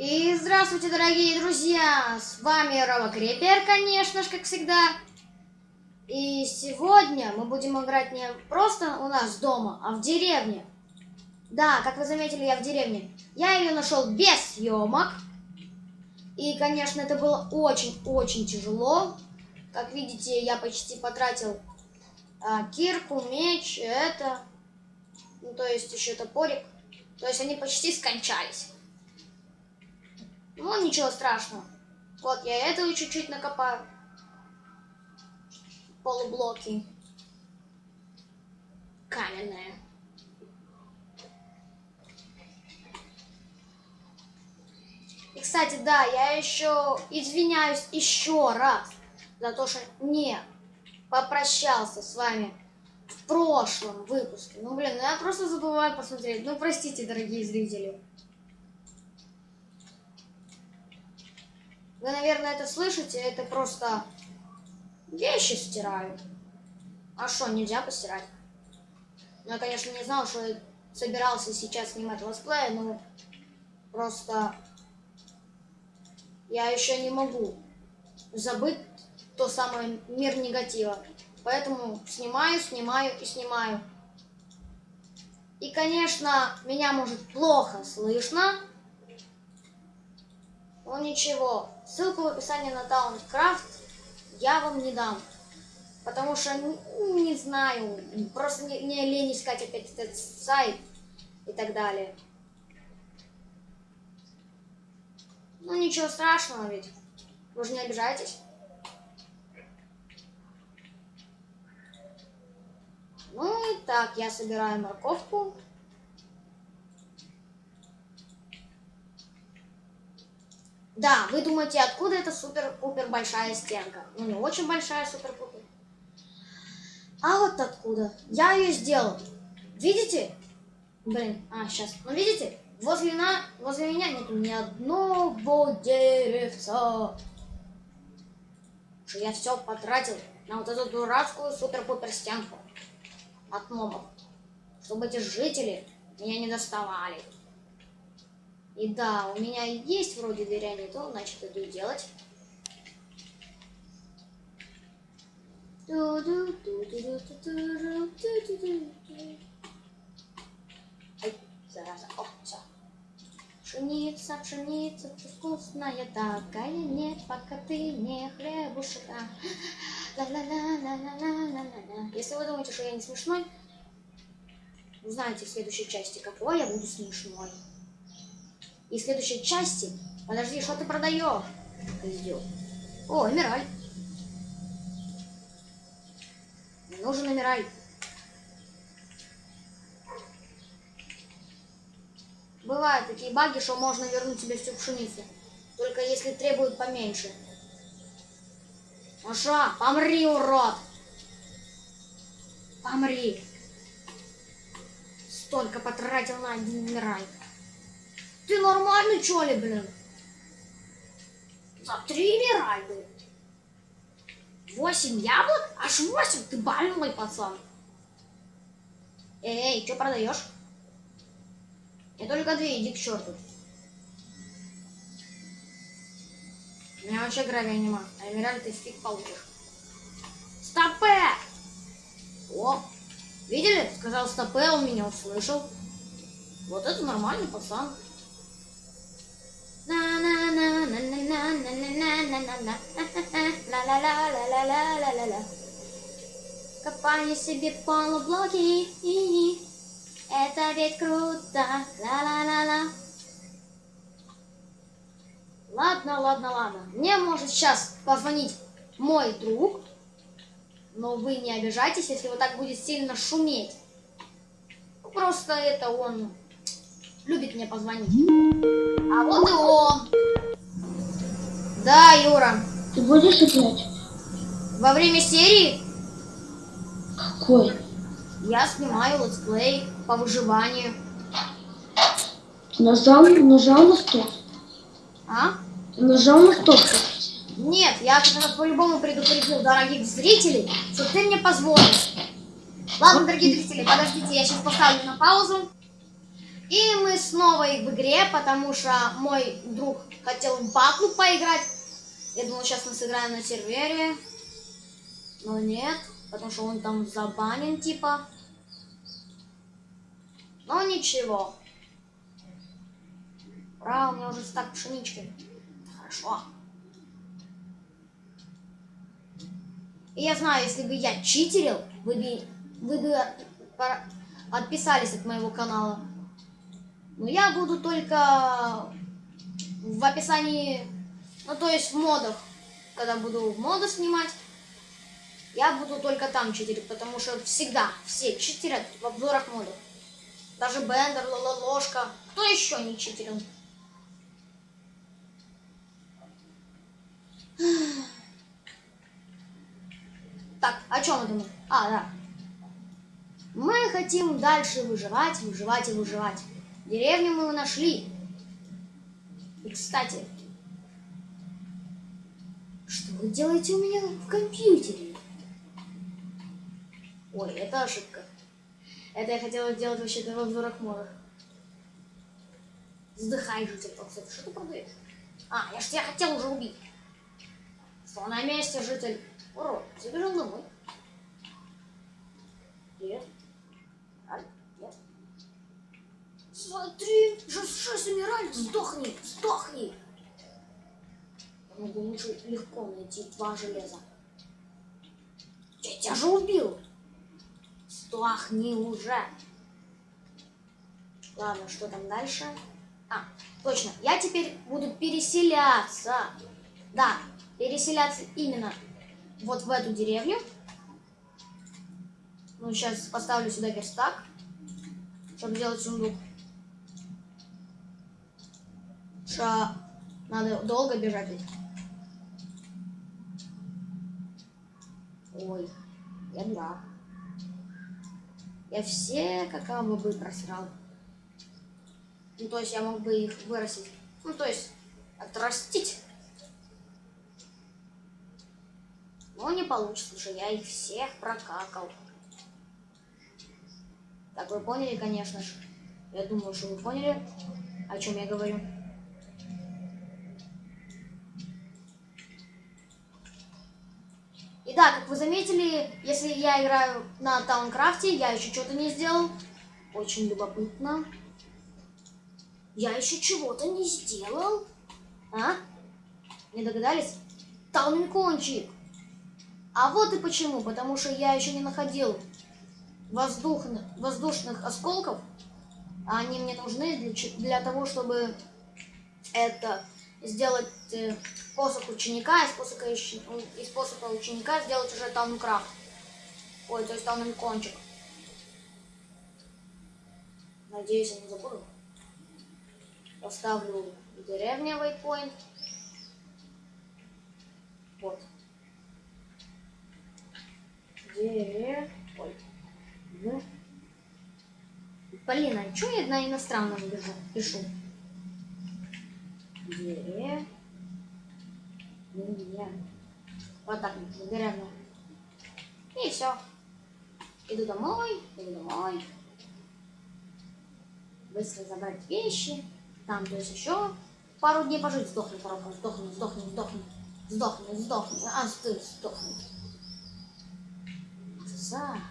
И здравствуйте, дорогие друзья! С вами Рома Крепер, конечно же, как всегда. И сегодня мы будем играть не просто у нас дома, а в деревне. Да, как вы заметили, я в деревне. Я ее нашел без съемок. И, конечно, это было очень-очень тяжело. Как видите, я почти потратил а, кирку, меч, это. Ну, то есть еще топорик. То есть они почти скончались. Ну, ничего страшного. Вот, я этого чуть-чуть накопаю. Полублоки. Каменные. И, кстати, да, я еще извиняюсь еще раз за то, что не попрощался с вами в прошлом выпуске. Ну, блин, я просто забываю посмотреть. Ну, простите, дорогие зрители. Вы, наверное, это слышите, это просто вещи стираю. А что, нельзя постирать? Ну, я, конечно, не знал, что собирался сейчас снимать летсплей, но просто я еще не могу забыть то самое мир негатива. Поэтому снимаю, снимаю и снимаю. И, конечно, меня может плохо слышно. Но ничего, ссылку в описании на Towncraft я вам не дам. Потому что, не знаю, просто не, не лень искать опять этот сайт и так далее. Ну ничего страшного ведь. Вы же не обижайтесь. Ну и так, я собираю морковку. Да, вы думаете, откуда эта супер-пупер большая стенка? Ну, не очень большая супер-пупер. А вот откуда. Я ее сделал. Видите? Блин, а, сейчас. Ну, видите? Возле, на... Возле меня нет ни одного деревца. Что я все потратил на вот эту дурацкую супер-пупер стенку от мобов. Чтобы эти жители меня не доставали. И да, у меня есть вроде дверя не то, значит иду делать. Ай, зараза, о, все. Пшеница, пшеница, вкусная такая, нет, пока ты не хлебушка. Если вы думаете, что я не смешной, узнаете в следующей части, какой я буду смешной. И в следующей части... Подожди, что ты продаешь? О, эмираль. Нужен эмираль. Бывают такие баги, что можно вернуть себе всю пшеницу. Только если требуют поменьше. Что, помри, урод! Помри! Столько потратил на один эмираль. Ты нормальный, что ли, блин? За три эмеральды. Восемь яблок? Аж восемь? Ты больной пацан. Эй, что продаешь? Я только две, иди к черту. У меня вообще гравия нема. А эмеральд ты фиг получишь. Стопе! О, видели? Сказал стопе, он меня услышал. Вот это нормальный пацан. Копаю себе полублоки, это ведь круто, ла-ла-ла-ла. Ладно, ладно, ладно. Мне может сейчас позвонить мой друг, но вы не обижайтесь, если вот так будет сильно шуметь. Просто это он любит мне позвонить. А вот и он. Да, Юра. Ты будешь играть? Во время серии? Какой? Я снимаю летсплей по выживанию. Нажал, нажал на стоп? А? Нажал на стоп? Нет, я по-любому предупредил дорогих зрителей, что ты мне позвонишь. Ладно, дорогие зрители, подождите, я сейчас поставлю на паузу. И мы снова в игре, потому что мой друг хотел в батлу поиграть. Я думал, сейчас мы сыграем на сервере. Но нет, потому что он там забанен, типа. Но ничего. Ура, у меня уже стак пшенички. Хорошо. И я знаю, если бы я читерил, вы бы, вы бы отписались от моего канала. Но я буду только в описании, ну то есть в модах, когда буду моды снимать, я буду только там читерить, потому что всегда все читерят в обзорах модов. Даже Бендер, Лола Ложка. Кто еще не читерил? Так, о чем мы думаем? А, да. Мы хотим дальше выживать, выживать и выживать. Деревню мы нашли. И, кстати, что вы делаете у меня в компьютере? Ой, это ошибка. Это я хотела сделать вообще-то в обзорах модах. Вздыхай, житель Толстов. Что ты продаешь? А, я ж тебя хотел уже убить. Что на месте, житель? Урод, забежал домой. Привет. Аль, нет. Смотри, шесть умирали, сдохни, сдохни. Я могу лучше легко найти два железа. Я тебя же убил. Сдохни уже. Ладно, что там дальше? А, точно, я теперь буду переселяться. Да, переселяться именно вот в эту деревню. Ну, сейчас поставлю сюда верстак, чтобы сделать сундук. Ша, надо долго бежать. Ой, я дурак. Я все какао-бобы просрал. Ну, то есть я мог бы их вырастить. Ну, то есть отрастить. Но не получится, что я их всех прокакал. Так, вы поняли, конечно же. Я думаю, что вы поняли, о чем я говорю. И да, как вы заметили, если я играю на Таункрафте, я еще что-то не сделал. Очень любопытно. Я еще чего-то не сделал. А? Не догадались? Таункончик. А вот и почему. Потому что я еще не находил воздушных, воздушных осколков. Они мне нужны для, для того, чтобы это сделать э, посох ученика, из ищ- из посоха ученика сделать уже таункрафт. Ой, то есть таункончик. Надеюсь, я не забуду. Поставлю деревня waypoint. Вот. Дере... Ой. В. Блин, а что я на иностранном бежу, пишу? Дере... Деревня. Вот так деревня. И все. Иду домой, иду домой. Быстро забрать вещи. Там, то есть еще пару дней пожить. Сдохни, коробка, сдохни, сдохни, сдохни. Сдохни, сдохни. А, ты сдохни. За.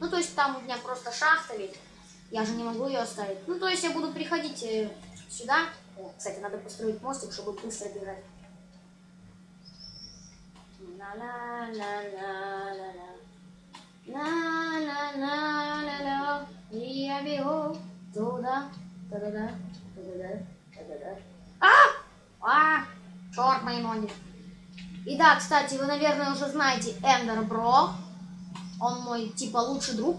Ну, то есть там у меня просто шахта ведь. Я же не могу ее оставить. Ну, то есть я буду приходить э, сюда. О, кстати, надо построить мостик, чтобы быстро бежать. Ла-ла-ла-ла-ла. И я бегу туда, туда, туда, туда. А! А! Черт мои ноги. И да, кстати, вы, наверное, уже знаете Эндер Бро. Он мой, типа, лучший друг.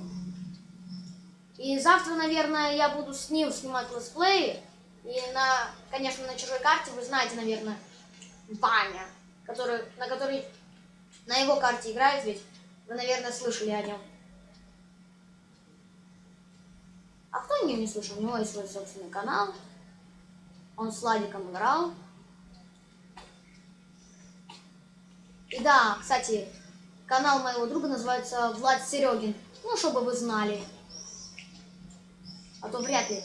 И завтра, наверное, я буду с ним снимать летсплеи. И на, конечно, на чужой карте вы знаете, наверное, Ваня, который, на который на его карте играет ведь. Вы, наверное, слышали о нем. А кто о нем не слышал? У него есть свой собственный канал. Он с Ладиком играл. И да, кстати, канал моего друга называется Влад Серегин. Ну, чтобы вы знали. А то вряд ли